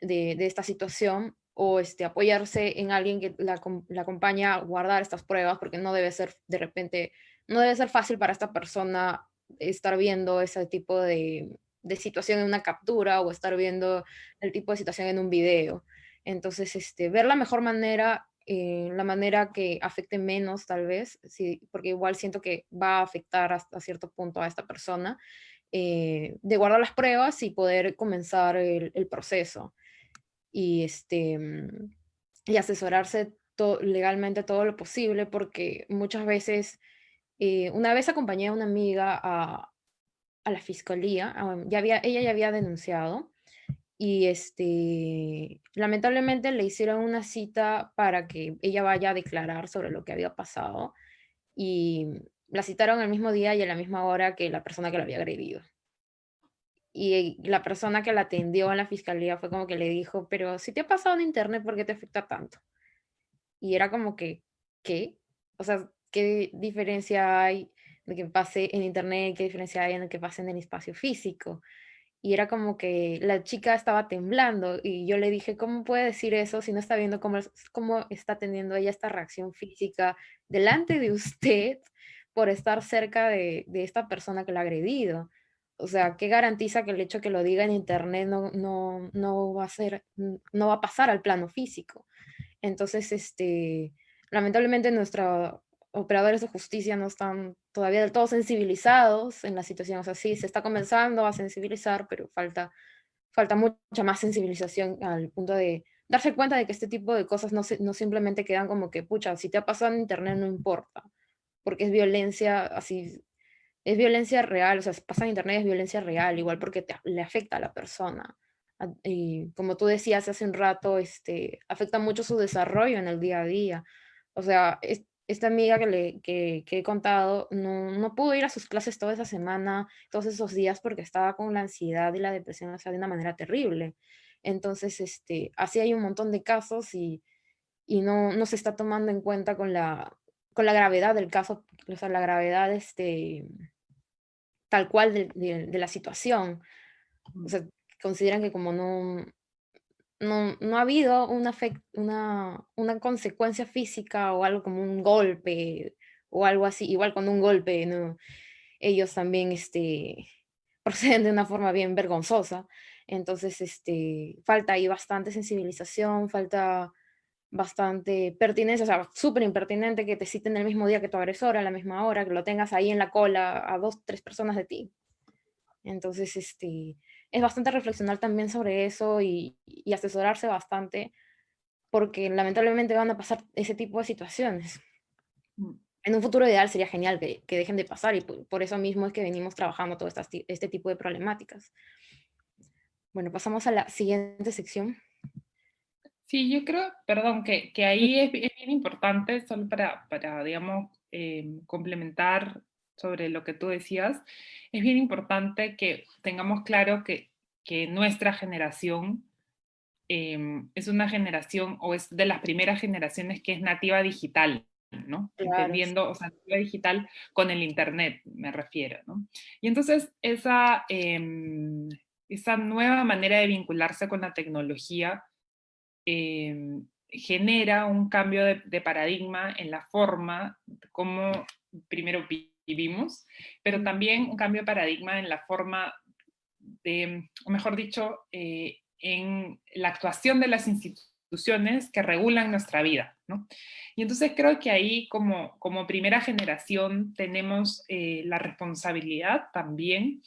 de, de esta situación o este, apoyarse en alguien que la, la, acompaña a guardar estas pruebas, porque no debe ser de repente, no debe ser fácil para esta persona estar viendo ese tipo de, de situación en una captura o estar viendo el tipo de situación en un video. Entonces, este, ver la mejor manera, eh, la manera que afecte menos tal vez, sí, porque igual siento que va a afectar hasta cierto punto a esta persona, eh, de guardar las pruebas y poder comenzar el, proceso. Y, este, mm, y asesorarse legalmente todo lo posible, porque muchas veces, eh, una vez acompañé a una amiga a, a la fiscalía, ya había, ella ya había denunciado, y este, lamentablemente le hicieron una cita para que ella vaya a declarar sobre lo que había pasado, y la citaron el mismo día y a la misma hora que la persona que la había agredido. Y la persona que la atendió en la fiscalía fue como que le dijo, pero si te ha pasado en internet, ¿por qué te afecta tanto? Y era como que, ¿qué? O sea, ¿qué diferencia hay de que pase en internet? ¿Qué diferencia hay en el que pase en el espacio físico? Y era como que la chica estaba temblando y yo le dije, ¿cómo puede decir eso si no está viendo cómo, cómo está teniendo ella esta reacción física delante de usted por estar cerca de, esta persona que la ha agredido. O sea, ¿qué garantiza que el hecho de que lo diga en internet no, no, no, va a ser, no va a pasar al plano físico? Entonces, este, lamentablemente nuestros operadores de justicia no están todavía del todo sensibilizados en la situación. O sea, sí, se está comenzando a sensibilizar, pero falta, falta mucha más sensibilización al punto de darse cuenta de que este tipo de cosas no, no simplemente quedan como que, pucha, si te ha pasado en internet no importa porque es violencia así, es violencia real, o sea, pasa en internet es violencia real, igual porque le afecta a la persona. Ah, y como tú decías hace un rato, este, afecta mucho su desarrollo en el día a día. O sea, esta amiga que, le, que, que he contado no, no, pudo ir a sus clases toda esa semana, todos esos días, porque estaba con la ansiedad y la depresión, o sea, de una manera terrible. Entonces, este, así hay un montón de casos y, y no, no se está tomando en cuenta con la, con la gravedad del caso, o sea, la gravedad este, tal cual de, la situación. O sea, consideran que como no, no, no ha habido una, una, consecuencia física o algo como un golpe o algo así, igual con un golpe, ¿no? ellos también este, [LAUGHS] proceden de una forma bien vergonzosa. Entonces, este, falta ahí bastante sensibilización, falta bastante pertinencia, o sea, súper impertinente que te citen el mismo día que tu agresor, a la misma hora, que lo tengas ahí en la cola a dos, tres personas de ti. Entonces, este, es bastante reflexionar también sobre eso y, asesorarse bastante, porque lamentablemente van a pasar ese tipo de situaciones. Mm. En un futuro ideal sería genial que, dejen de pasar y por, eso mismo es que venimos trabajando todo este, este tipo de problemáticas. Bueno, pasamos a la siguiente sección.
Sí, yo creo, perdón, que, que ahí es, bien importante, solo para, para digamos, em, complementar sobre lo que tú decías, es bien importante que tengamos claro que, que nuestra generación em, es una generación, o es de las primeras generaciones que es nativa digital, ¿no? Entendiendo, o sea, nativa digital con el Internet, me refiero, ¿no? Y entonces esa, em, esa nueva manera de vincularse con la tecnología em, genera un cambio de, paradigma en la forma como primero vivimos, pero también un cambio de paradigma en la forma de, o mejor dicho, eh, en la actuación de las instituciones que regulan nuestra vida. ¿no? Y entonces creo que ahí como, como primera generación tenemos eh, la responsabilidad también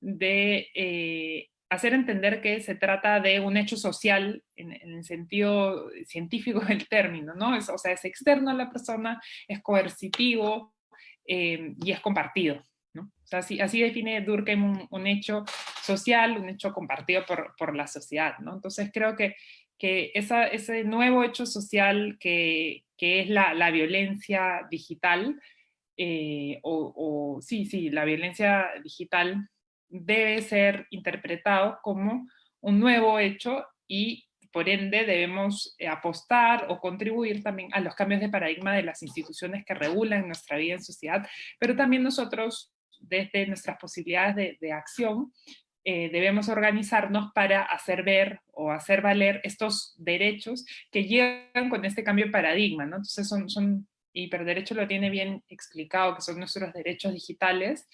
de eh, hacer entender que se trata de un hecho social en, el sentido científico del término, ¿no? Es, o sea, es externo a la persona, es coercitivo eh, y es compartido, ¿no? O sea, así, define Durkheim un, hecho social, un hecho compartido por, por, la sociedad, ¿no? Entonces creo que, que ese nuevo hecho social que, que es la, la, violencia digital, eh, o, o sí, sí, la violencia digital debe ser interpretado como un nuevo hecho y por ende debemos eh, apostar o contribuir también a los cambios de paradigma de las instituciones que regulan nuestra vida en sociedad, pero también nosotros desde nuestras posibilidades de, acción eh, debemos organizarnos para hacer ver o hacer valer estos derechos que llegan con este cambio de paradigma, ¿no? Entonces son, son hiperderecho lo tiene bien explicado, que son nuestros derechos digitales,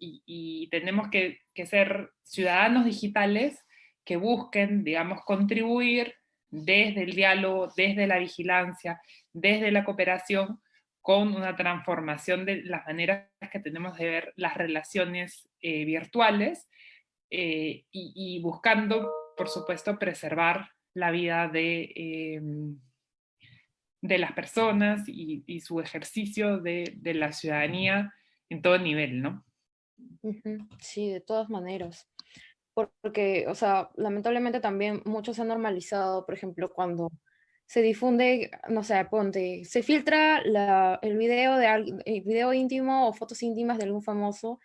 y, tenemos que, ser ciudadanos digitales que busquen, digamos, contribuir desde el diálogo, desde la vigilancia, desde la cooperación, con una transformación de las maneras que tenemos de ver las relaciones eh, virtuales eh, y, buscando, por supuesto, preservar la vida de, em, de las personas y, su ejercicio de, de, la ciudadanía en todo nivel, ¿no?
Sí, de todas maneras. Porque, o sea, lamentablemente también mucho se ha normalizado, por ejemplo, cuando se difunde, no sé, ponte, se filtra la, el, video de, el video íntimo o fotos íntimas de algún famoso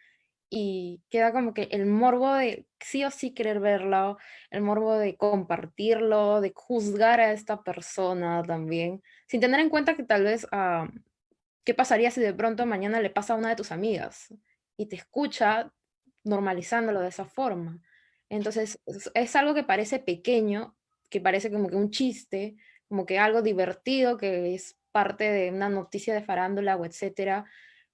y queda como que el morbo de sí o sí querer verlo, el morbo de compartirlo, de juzgar a esta persona también, sin tener en cuenta que tal vez, ah, ¿qué pasaría si de pronto mañana le pasa a una de tus amigas? y te escucha normalizándolo de esa forma. Entonces, es, algo que parece pequeño, que parece como que un chiste, como que algo divertido, que es parte de una noticia de farándula o etcétera,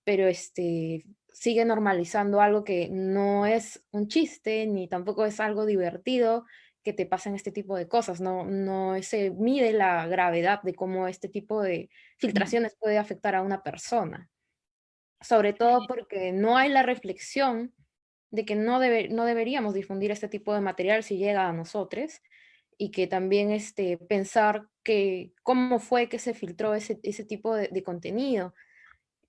pero este, sigue normalizando algo que no es un chiste, ni tampoco es algo divertido, que te pasen este tipo de cosas, no, no se mide la gravedad de cómo este tipo de filtraciones puede afectar a una persona sobre todo porque no hay la reflexión de que no, debe, no deberíamos difundir este tipo de material si llega a nosotros, y que también este, pensar que cómo fue que se filtró ese, ese tipo de, contenido.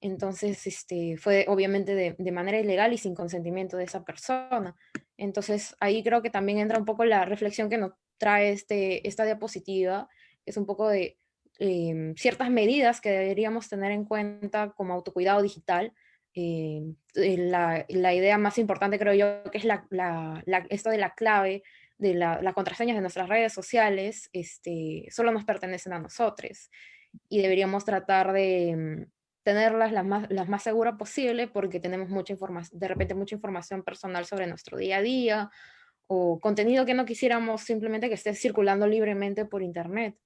Entonces, este, fue obviamente de, de, manera ilegal y sin consentimiento de esa persona. Entonces, ahí creo que también entra un poco la reflexión que nos trae este, esta diapositiva, es un poco de Em, ciertas medidas que deberíamos tener en cuenta como autocuidado digital. Em, eh, la, la, idea más importante creo yo que es la, la, esto de la clave de las contraseñas de nuestras redes sociales, este, solo nos pertenecen a nosotros y deberíamos tratar de em, tenerlas las más, las más seguras posible porque tenemos mucha información, de repente mucha información personal sobre nuestro día a día o contenido que no quisiéramos simplemente que esté circulando libremente por internet.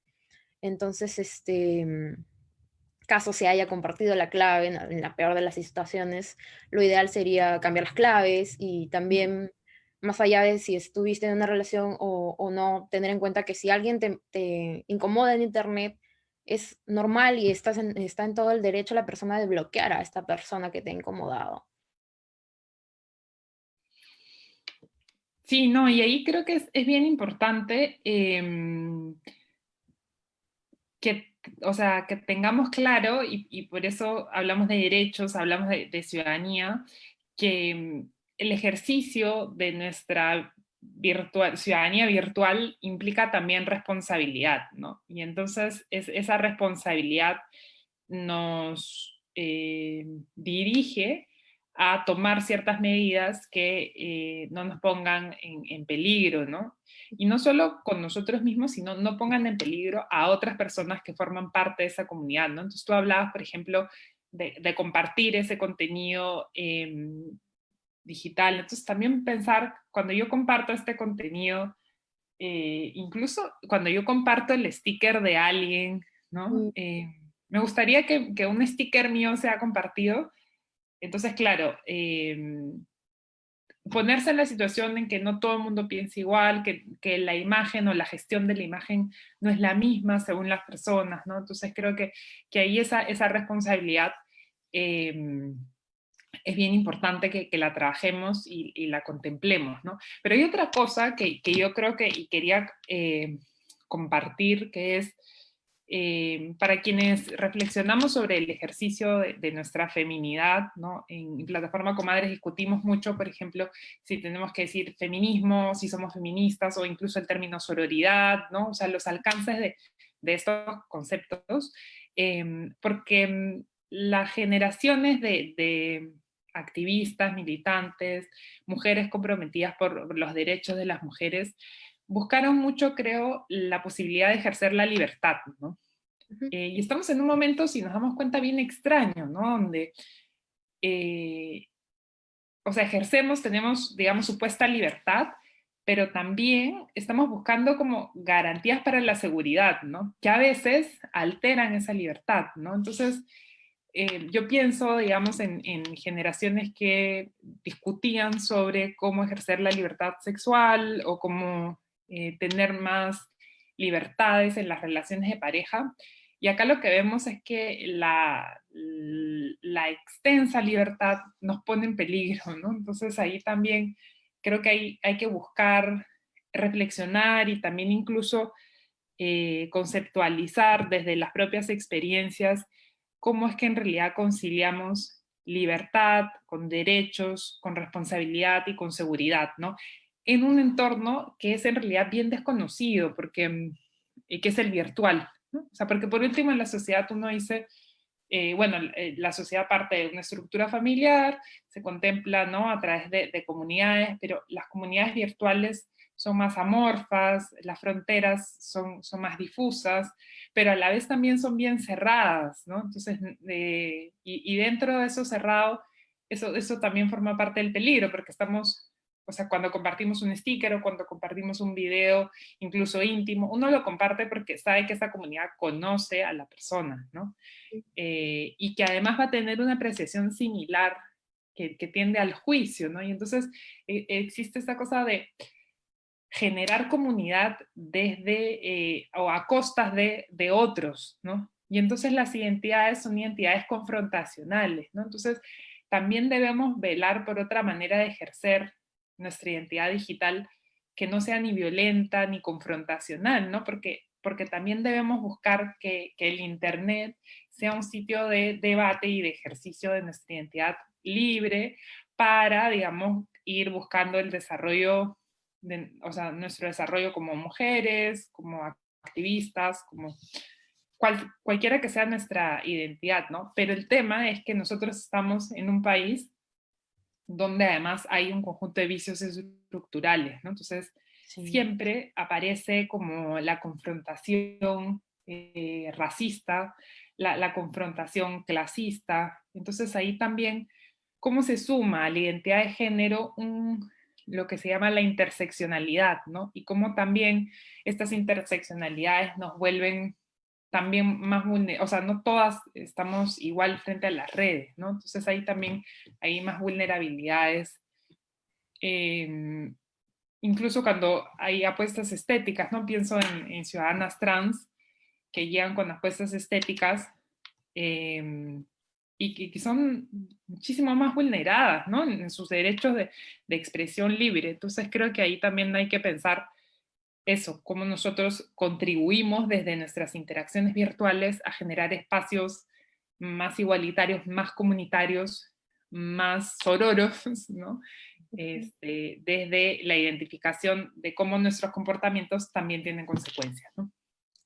Entonces, este, mm, caso se haya compartido la clave en, la peor de las situaciones, lo ideal sería cambiar las claves y también, más allá de si estuviste en una relación o, no, tener en cuenta que si alguien te, incomoda en internet, es normal y estás está en todo el derecho la persona de bloquear a esta persona que te ha incomodado.
Sí, no, y ahí creo que es, bien importante em, que, o sea, que tengamos claro, y, por eso hablamos de derechos, hablamos de, ciudadanía, que mm, el ejercicio de nuestra ciudadanía virtual implica también responsabilidad, ¿no? Y entonces es, esa responsabilidad nos eh, dirige a tomar ciertas medidas que eh, no nos pongan en, peligro, ¿no? Y no solo con nosotros mismos, sino no pongan en peligro a otras personas que forman parte de esa comunidad, ¿no? Entonces tú hablabas, por ejemplo, de, compartir ese contenido em, digital. Entonces también pensar, cuando yo comparto este contenido, eh, incluso cuando yo comparto el sticker de alguien, ¿no? Mm. Eh, me gustaría que, que, un sticker mío sea compartido, entonces, claro, em, ponerse en la situación en que no todo el mundo piensa igual, que, la imagen o la gestión de la imagen no es la misma según las personas, ¿no? Entonces creo que, que ahí esa, esa responsabilidad em, es bien importante que, la trabajemos y, la contemplemos, ¿no? Pero hay otra cosa que, yo creo que quería eh, compartir, que es eh, para quienes reflexionamos sobre el ejercicio de, nuestra feminidad, en, Plataforma Comadres discutimos mucho, por ejemplo, si tenemos que decir feminismo, si somos feministas, o incluso el término sororidad, o sea, los alcances de, estos conceptos, em, porque las generaciones de, activistas, militantes, mujeres comprometidas por los derechos de las mujeres, buscaron mucho, creo, la posibilidad de ejercer la libertad, ¿no? Eh, y estamos en un momento, si nos damos cuenta, bien extraño, ¿no? Donde, eh, o sea, ejercemos, tenemos, digamos, supuesta libertad, pero también estamos buscando como garantías para la seguridad, ¿no? Que a veces alteran esa libertad, ¿no? Entonces, eh, yo pienso, digamos, en, en, generaciones que discutían sobre cómo ejercer la libertad sexual o cómo eh, tener más libertades en las relaciones de pareja. Y acá lo que vemos es que la, la extensa libertad nos pone en peligro, ¿no? Entonces ahí también creo que hay, hay que buscar reflexionar y también incluso eh, conceptualizar desde las propias experiencias cómo es que en realidad conciliamos libertad con derechos, con responsabilidad y con seguridad, ¿no? En un entorno que es en realidad bien desconocido, porque, mm, que es el virtual. O sea, porque por último en la sociedad uno dice, eh, bueno, eh, la sociedad parte de una estructura familiar, se contempla ¿no? a través de, comunidades, pero las comunidades virtuales son más amorfas, las fronteras son, son más difusas, pero a la vez también son bien cerradas, ¿no? Entonces, y, y, dentro de eso cerrado, eso, eso también forma parte del peligro, porque estamos o sea, cuando compartimos un sticker o cuando compartimos un video, incluso íntimo, uno lo comparte porque sabe que esa comunidad conoce a la persona, ¿no? Eh, y que además va a tener una apreciación similar que, tiende al juicio, ¿no? Y entonces eh, existe esta cosa de generar comunidad desde eh, o a costas de, de otros, ¿no? Y entonces las identidades son identidades confrontacionales, ¿no? Entonces también debemos velar por otra manera de ejercer nuestra identidad digital que no sea ni violenta ni confrontacional, ¿no? Porque, porque también debemos buscar que, el Internet sea un sitio de debate y de ejercicio de nuestra identidad libre para, digamos, ir buscando el desarrollo, de, o sea, nuestro desarrollo como mujeres, como activistas, como cualquiera que sea nuestra identidad, ¿no? Pero el tema es que nosotros estamos en un país donde además hay un conjunto de vicios estructurales, ¿no? Entonces, siempre aparece como la confrontación eh, racista, la, confrontación clasista, entonces ahí también, ¿cómo se suma a la identidad de género un, lo que se llama la interseccionalidad, ¿no? Y cómo también estas interseccionalidades nos vuelven también más vulnerables, o sea, no todas estamos igual frente a las redes, ¿no? Entonces ahí también hay más vulnerabilidades, em, incluso cuando hay apuestas estéticas, ¿no? Pienso en, ciudadanas trans que llegan con apuestas estéticas em, y que, son muchísimo más vulneradas, ¿no? En, sus derechos de, de expresión libre. Entonces creo que ahí también hay que pensar eso, cómo nosotros contribuimos desde nuestras interacciones virtuales a generar espacios más igualitarios, más comunitarios, más sororos, ¿no? Este, desde la identificación de cómo nuestros comportamientos también tienen consecuencias. ¿no?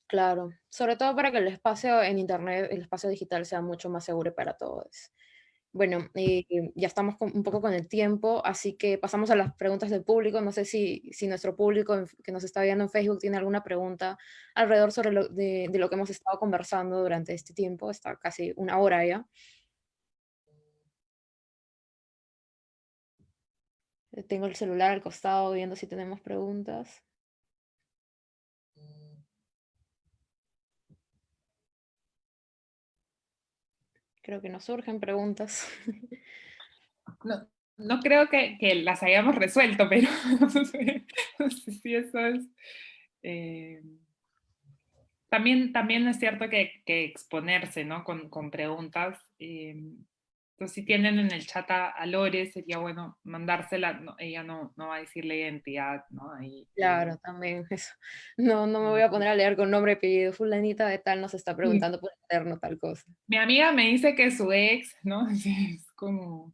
Claro, sobre todo para que el espacio en Internet, el espacio digital sea mucho más seguro para todos. Bueno, ya estamos un poco con el tiempo, así que pasamos a las preguntas del público. No sé si, si nuestro público que nos está viendo en Facebook tiene alguna pregunta alrededor sobre lo, de, de lo que hemos estado conversando durante este tiempo. Está casi una hora ya. Tengo el celular al costado viendo si tenemos preguntas. Que nos surgen preguntas. [LAUGHS]
No, no creo que, las hayamos resuelto, pero [LAUGHS] no sé, eso es... Eh, también, también es cierto que, que exponerse ¿no? con, con preguntas. Eh, entonces, si tienen en el chat a, Lore, sería bueno mandársela, ella no, no va a decirle identidad, ¿no?
Claro, también eso. No, no me voy a poner a leer con nombre y apellido, fulanita de tal nos está preguntando por interno tal cosa.
Mi amiga me dice que su ex, ¿no? [LAUGHS] Es como...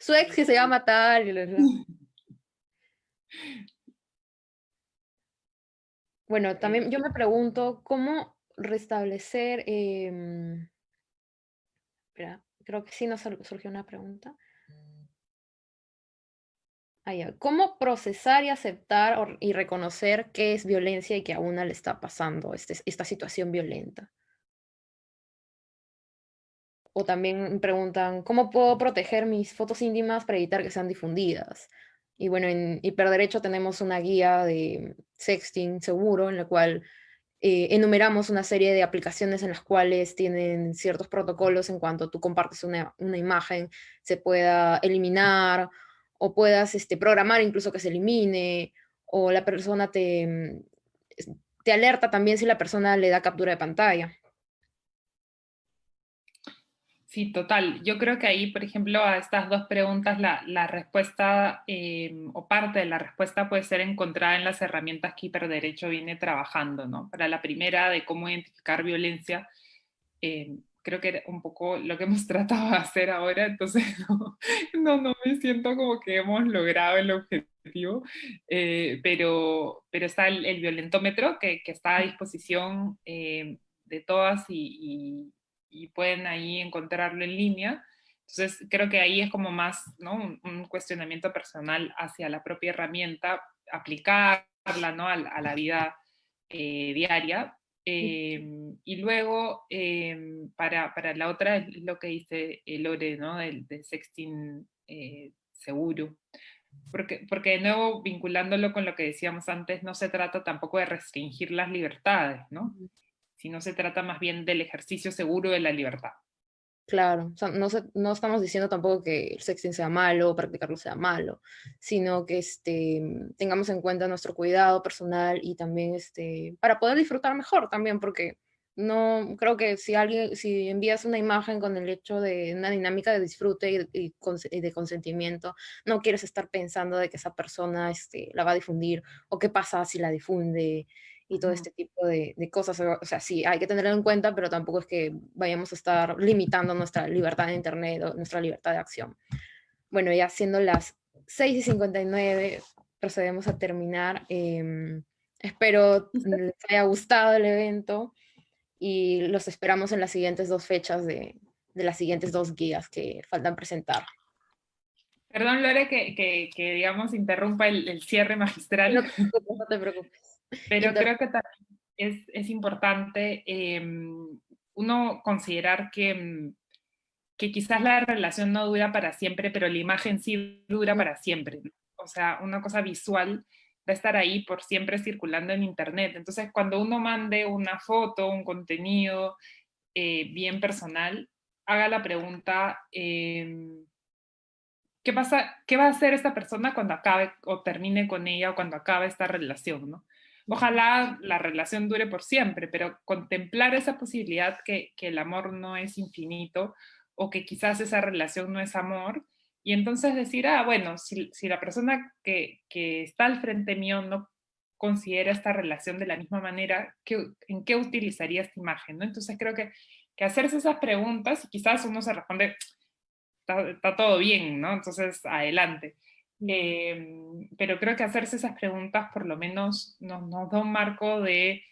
Su ex que se llama tal, y Bueno, también yo me pregunto, ¿cómo restablecer... Eh... Espera, Creo que sí nos surgió una pregunta. Ah, ¿Cómo procesar y aceptar y reconocer qué es violencia y que a una le está pasando este, esta situación violenta? O también preguntan, ¿cómo puedo proteger mis fotos íntimas para evitar que sean difundidas? Y bueno, en Hiperderecho tenemos una guía de sexting seguro en la cual eh, enumeramos una serie de aplicaciones en las cuales tienen ciertos protocolos en cuanto tú compartes una, una imagen, se pueda eliminar o puedas este, programar incluso que se elimine, o la persona te, mm, te alerta también si la persona le da captura de pantalla.
Sí, total. Yo creo que ahí, por ejemplo, a estas dos preguntas, la, la respuesta em, o parte de la respuesta puede ser encontrada en las herramientas que Hiperderecho viene trabajando, ¿no? Para la primera de cómo identificar violencia, em, creo que era un poco lo que hemos [LAUGHS] tratado de hacer ahora, entonces [LAUGHS] no, no, me siento como que hemos logrado el objetivo, eh, pero, pero está el, violentómetro que, que, está a disposición em, de todas y y pueden ahí encontrarlo en línea. Entonces, creo que ahí es como más ¿no? un, cuestionamiento personal hacia la propia herramienta, aplicarla ¿no? a, la vida eh, diaria. Em, y luego, em, para, para, la otra, es lo que dice Lore, ¿no? del, sexting eh, seguro. Porque, porque de nuevo, vinculándolo con lo que decíamos antes, no se trata tampoco de restringir las libertades, ¿no? Sino se trata más bien del ejercicio seguro de la libertad.
Claro, no, no, estamos diciendo tampoco que el sexting sea malo, practicarlo sea malo, sino que este, tengamos en cuenta nuestro cuidado personal y también este, para poder disfrutar mejor también, porque no creo que si alguien, si envías una imagen con el hecho de una dinámica de disfrute y, de consentimiento, no quieres estar pensando de que esa persona este, la va a difundir o qué pasa si la difunde y todo este tipo de, cosas. O sea, sí, hay que tenerlo en cuenta, pero tampoco es que vayamos a estar limitando nuestra libertad de Internet o nuestra libertad de acción. Bueno, ya siendo las 6 y 59, procedemos a terminar. Em, espero les haya gustado el evento y los esperamos en las siguientes dos fechas de, de las siguientes dos guías que faltan presentar.
Perdón, Lore, que, que, digamos interrumpa el, el cierre magistral.
No no te preocupes.
Pero creo que también es, es importante em, uno considerar que, em, que quizás la relación no dura para siempre, pero la imagen sí dura para siempre. O sea, una cosa visual va a estar ahí por siempre circulando en internet. Entonces, cuando uno mande una foto, un contenido eh, bien personal, haga la pregunta, em, ¿qué, pasa, ¿qué va a hacer esta persona cuando acabe o termine con ella o cuando acabe esta relación? ¿no? Ojalá la relación dure por siempre, pero contemplar esa posibilidad que, el amor no es infinito o que quizás esa relación no es amor, y entonces decir, ah, bueno, si, la persona que, está al frente mío no considera esta relación de la misma manera, ¿en qué utilizaría esta imagen? ¿no? Entonces creo que, que hacerse esas preguntas, y quizás uno se responde, está, está todo bien, ¿no? Entonces, adelante. Em, pero creo que hacerse esas preguntas por lo menos nos, da un marco de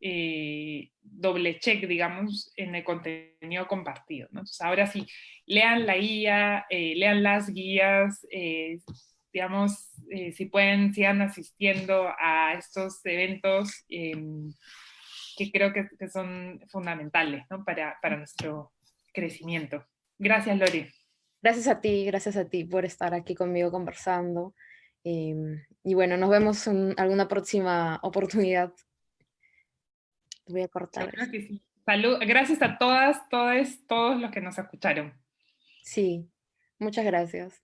eh, doble check, digamos, en el contenido compartido. Entonces, ahora sí, lean la guía, eh, lean las guías, eh, digamos, si pueden, sigan asistiendo a estos eventos em, que creo que, son fundamentales para, para nuestro crecimiento. Gracias, Lori.
Gracias a ti, gracias a ti por estar aquí conmigo conversando. Em, y bueno, nos vemos en alguna próxima oportunidad. Voy a cortar.
Salud, gracias a todas, todos, todos los que nos escucharon.
Sí, muchas gracias.